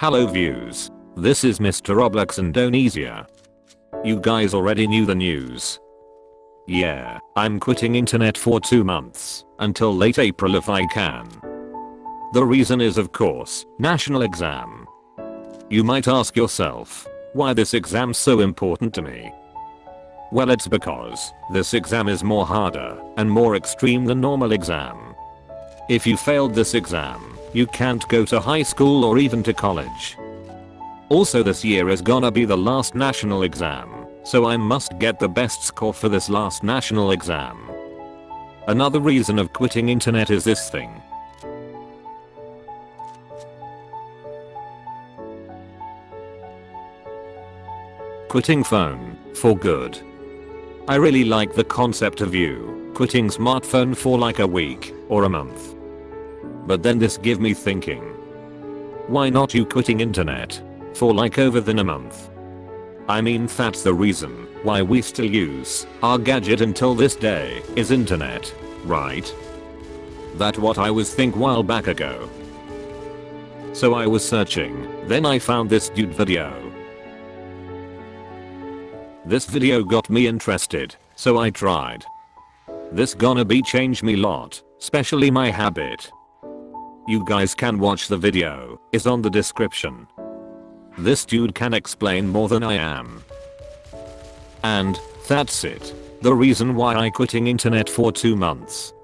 Hello views. This is Mr. Roblox Indonesia. You guys already knew the news. Yeah, I'm quitting internet for 2 months, until late April if I can. The reason is of course, national exam. You might ask yourself, why this exam so important to me? Well it's because, this exam is more harder, and more extreme than normal exam. If you failed this exam, you can't go to high school or even to college. Also this year is gonna be the last national exam, so I must get the best score for this last national exam. Another reason of quitting internet is this thing. Quitting phone, for good. I really like the concept of you quitting smartphone for like a week or a month. But then this give me thinking. Why not you quitting internet? For like over than a month. I mean that's the reason why we still use our gadget until this day is internet, right? That what I was think while back ago. So I was searching, then I found this dude video. This video got me interested, so I tried. This gonna be change me lot, especially my habit. You guys can watch the video, is on the description. This dude can explain more than I am. And, that's it. The reason why I quitting internet for 2 months.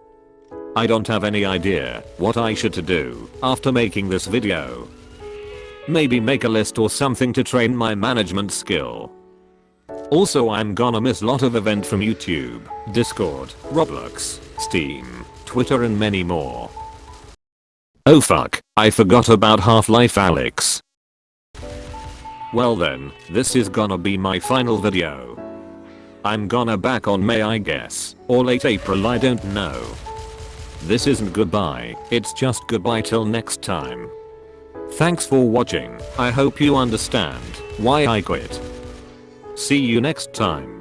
I don't have any idea what I should to do after making this video. Maybe make a list or something to train my management skill. Also I'm gonna miss lot of event from YouTube, Discord, Roblox, Steam, Twitter and many more. Oh fuck, I forgot about Half-Life Alyx. Well then, this is gonna be my final video. I'm gonna back on May I guess, or late April I don't know. This isn't goodbye, it's just goodbye till next time. Thanks for watching, I hope you understand why I quit. See you next time.